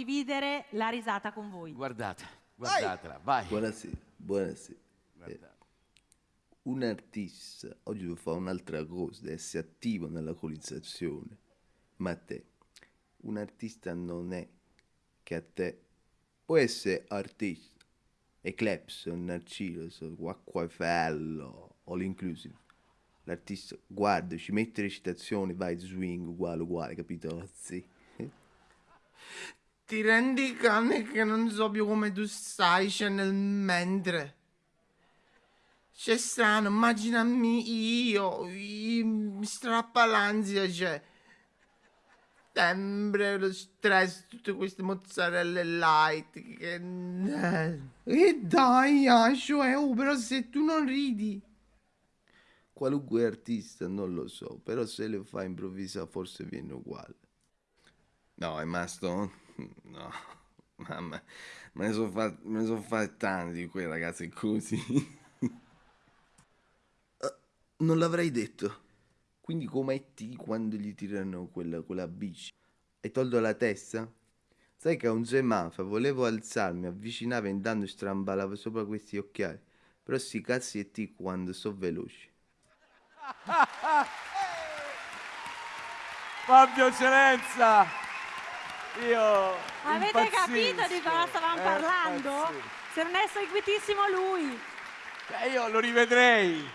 condividere la risata con voi. Guardate, guardatela, vai. Buonasera, buonasera. Guardate. Un artista oggi deve fare un'altra cosa, deve essere attivo nella colonizzazione. Ma te, un artista non è che a te può essere artista, Eclipse, Narciso, Quacquafello, All Inclusive. L'artista guarda, ci mette recitazioni, vai swing, uguale, uguale, capito? Sì. Ti rendi conto che non so più come tu stai, c'è nel mentre. C'è strano, immaginami io, mi strappa l'ansia, cioè. Sempre lo stress, tutte queste mozzarelle light che... E dai, Ascio, eh, oh, però se tu non ridi... Qualunque artista, non lo so, però se le fa improvvisare forse viene uguale. No, è Maston? No, mamma, me ne sono fatti, me ne sono fatti tanti di quei ragazzi così. Eh, non l'avrei detto. Quindi come ti quando gli tirano quella, quella bici? Hai tolto la testa? Sai che a un semaforo volevo alzarmi, avvicinavo e intanto strambalavo sopra questi occhiali. Però sti cazzi e ti quando so veloci. Fabio Eccellenza! Io Avete impazzisco, capito di cosa stavamo eh, parlando? impazzisco. Se non è seguitissimo lui. Eh, io lo rivedrei.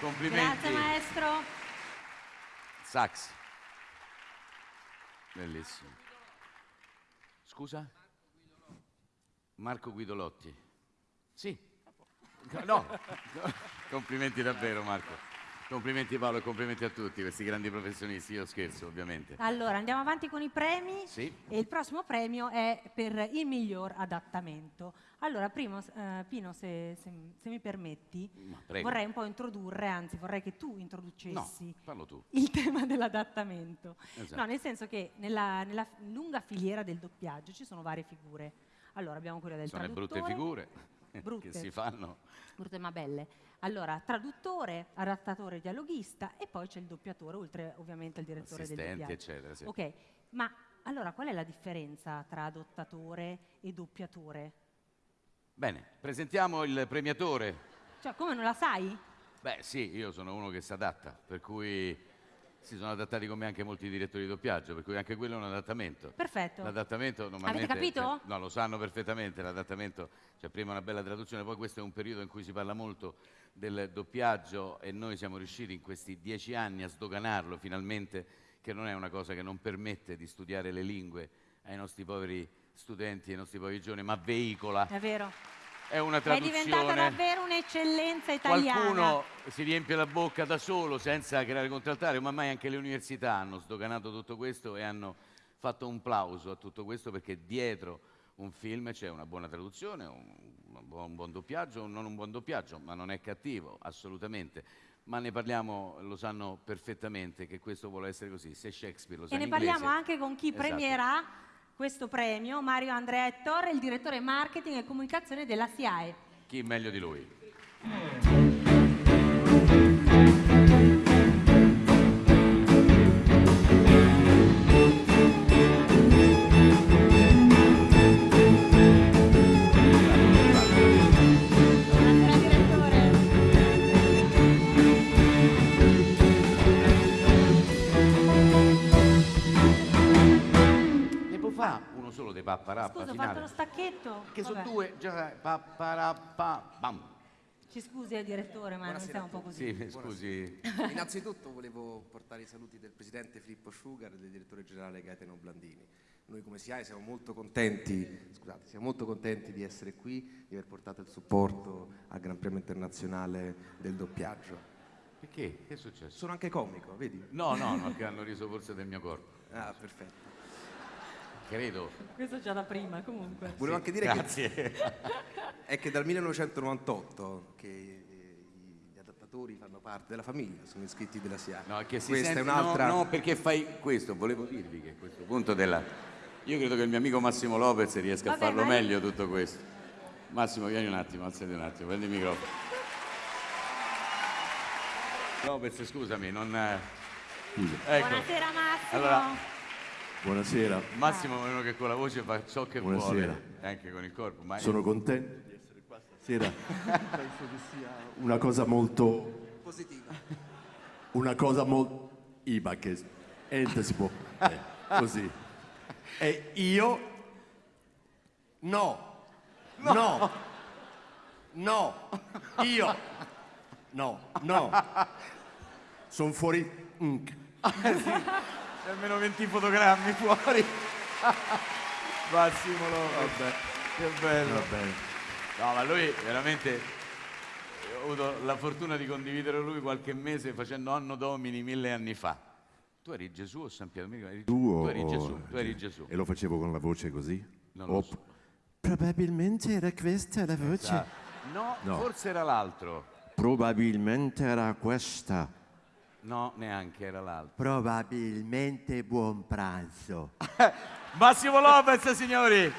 Complimenti. Grazie maestro. Sax. Bellissimo. Scusa? Marco Guidolotti. Sì. No. no. Complimenti davvero Marco. Complimenti Paolo e complimenti a tutti questi grandi professionisti. Io scherzo ovviamente. Allora, andiamo avanti con i premi. Sì. E il prossimo premio è per il miglior adattamento. Allora, primo, eh, Pino, se, se- se mi permetti, vorrei un po' introdurre, anzi vorrei che tu introducessi No, tu. il tema dell'adattamento. Esatto. No, nel senso che nella, nella lunga filiera del doppiaggio ci sono varie figure. Allora, abbiamo quella del Sono le brutte traduttore, figure Brutte. che si fanno. brutte ma belle. Allora, traduttore, adattatore, dialoghista e poi c'è il doppiatore, oltre ovviamente al direttore del Assistenti, doppiaggio. eccetera. Sì. Ok, ma allora qual è la differenza tra adottatore e doppiatore? Bene, presentiamo il premiatore. Cioè, come non la sai? Beh, sì, io sono uno che si adatta, per cui Si sono adattati con me anche molti direttori di doppiaggio, per cui anche quello è un adattamento. Perfetto. L'adattamento normalmente... capito? cioè, no, lo sanno perfettamente, l'adattamento, cioè prima una bella traduzione, poi questo è un periodo in cui si parla molto del doppiaggio e noi siamo riusciti in questi dieci anni a sdoganarlo finalmente, che non è una cosa che non permette di studiare le lingue ai nostri poveri studenti, ai nostri poveri giovani, ma veicola. È vero. È una È traduzione. diventata davvero un'eccellenza italiana. Qualcuno si riempie la bocca da solo senza creare contraltare, ma mai anche le università hanno sdoganato tutto questo e hanno fatto un plauso a tutto questo perché dietro un film c'è una buona traduzione, un, un buon- un buon doppiaggio o non un buon doppiaggio, ma non è cattivo, assolutamente. Ma ne parliamo, lo sanno perfettamente che questo vuole essere così. Se Shakespeare lo sa E ne in inglese- parliamo anche con chi Esatto. premierà questo premio, Mario Andrea Ettore, il direttore marketing e comunicazione della SIAE. Chi meglio di lui? Fare uno solo dei papparappa Scusa, ho finale? fatto lo stacchetto. Che sono Vabbè. due, già papparappa, bam. Ci scusi eh, direttore, ma non siamo un po' così. Sì, scusi. Innanzitutto volevo portare i saluti del presidente Filippo Sciugar e del direttore generale Gaetano Blandini. Noi come SIAE siamo molto contenti, scusate, siamo molto contenti di essere qui, di aver portato il supporto al Gran Premio Internazionale del doppiaggio. Perché? Che è successo? Sono anche comico, vedi? No, no, no, che hanno riso forse del mio corpo. Ah, perfetto. Credo. Questo già da prima, comunque. Volevo anche dire Grazie. che è che dal 1998 che eh, gli adattatori fanno parte della famiglia, sono iscritti della SIAE. No, che si Questa sente- è un'altra... No, no, perché fai questo? Volevo dirvi che a questo punto della... Io credo che il mio amico Massimo Lopez riesca Vabbè, a farlo ma- meglio tutto questo. Massimo, vieni un attimo, alzati un attimo, prendi il microfono. Lopez, scusami, non... eh, Ecco, Buonasera Massimo. Allora- Buonasera, Massimo è uno che con la voce fa ciò che Buonasera. vuole, e anche con il corpo. Ma sono contento di essere qua stasera. Penso che sia una cosa molto positiva. una cosa molto Iba che ente si può eh, così. E io no. No. No. Io no, no. Sono fuori mm. almeno 20 fotogrammi fuori. Massimo. Vabbè, Che bello. va bene. No, ma lui veramente ho avuto la fortuna di condividere lui qualche mese facendo Anno Domini mille anni fa. Tu eri Gesù o San Pietro? Eri- Tu, eri o- Gesù, tu eri Gesù. E lo facevo con la voce così? Non lo O- so. Probabilmente era questa la voce. Ah, No, No. forse era l'altro. Probabilmente era questa. No, neanche era l'altro. Probabilmente buon pranzo. Massimo Lopez, signori!